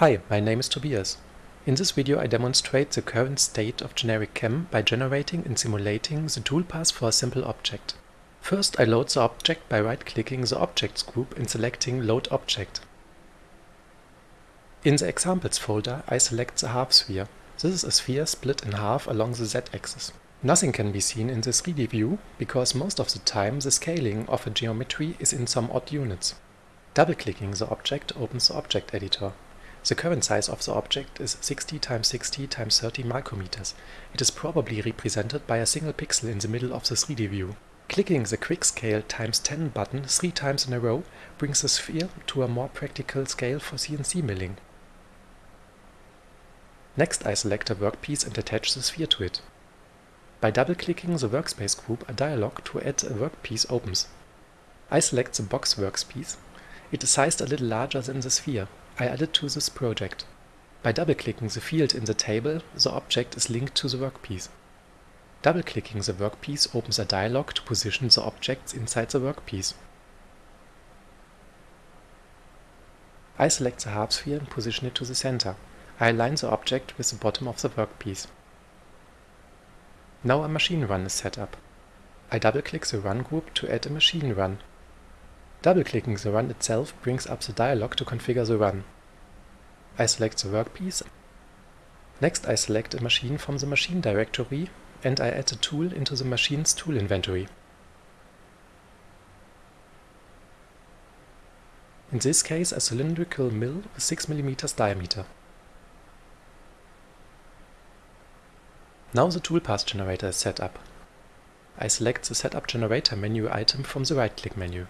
Hi, my name is Tobias. In this video I demonstrate the current state of GenericCAM by generating and simulating the toolpath for a simple object. First I load the object by right-clicking the Objects group and selecting Load Object. In the Examples folder I select the half sphere. This is a sphere split in half along the z-axis. Nothing can be seen in the 3D view because most of the time the scaling of a geometry is in some odd units. Double-clicking the object opens the object editor. The current size of the object is 60 x 60 x 30 micrometers. It is probably represented by a single pixel in the middle of the 3D view. Clicking the Quick Scale times 10 button three times in a row brings the sphere to a more practical scale for CNC milling. Next I select a workpiece and attach the sphere to it. By double-clicking the workspace group a dialog to add a workpiece opens. I select the box workspace it is sized a little larger than the sphere. I add it to this project. By double-clicking the field in the table, the object is linked to the workpiece. Double-clicking the workpiece opens a dialog to position the objects inside the workpiece. I select the half sphere and position it to the center. I align the object with the bottom of the workpiece. Now a machine run is set up. I double-click the run group to add a machine run. Double-clicking the run itself brings up the dialog to configure the run. I select the workpiece. Next I select a machine from the machine directory and I add a tool into the machine's tool inventory. In this case a cylindrical mill with 6 mm diameter. Now the toolpath generator is set up. I select the Setup Generator menu item from the right-click menu.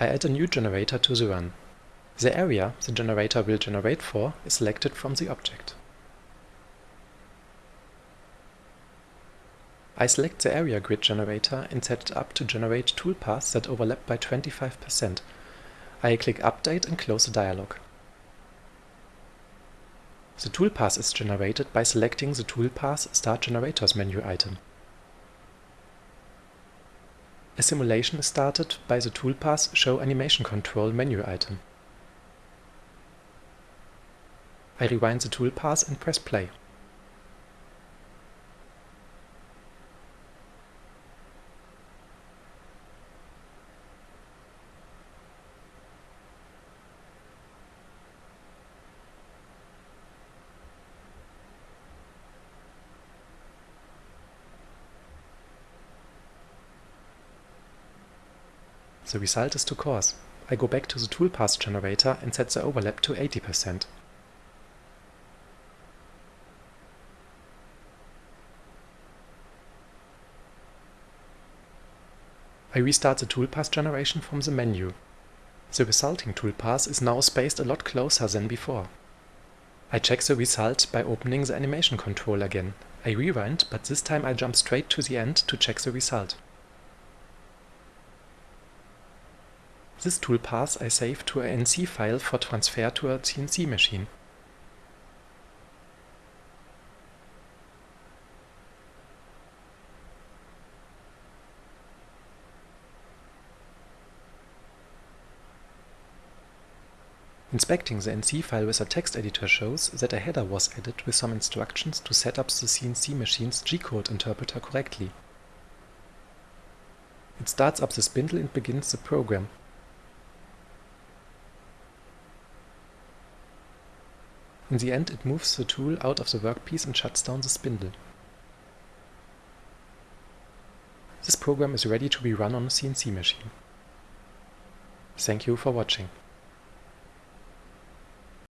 I add a new generator to the run. The area the generator will generate for is selected from the object. I select the area grid generator and set it up to generate toolpaths that overlap by 25%. I click Update and close the dialog. The toolpath is generated by selecting the Toolpath Start Generators menu item. A simulation is started by the Toolpath Show Animation Control menu item. I rewind the toolpath and press play. The result is too coarse. I go back to the toolpath generator and set the overlap to 80%. I restart the toolpath generation from the menu. The resulting toolpath is now spaced a lot closer than before. I check the result by opening the animation control again. I rewind, but this time I jump straight to the end to check the result. This toolpath I save to a NC file for transfer to a CNC machine. Inspecting the NC file with a text editor shows that a header was added with some instructions to set up the CNC machine's G-code interpreter correctly. It starts up the spindle and begins the program. In the end it moves the tool out of the workpiece and shuts down the spindle. This program is ready to be run on a CNC machine. Thank you for watching.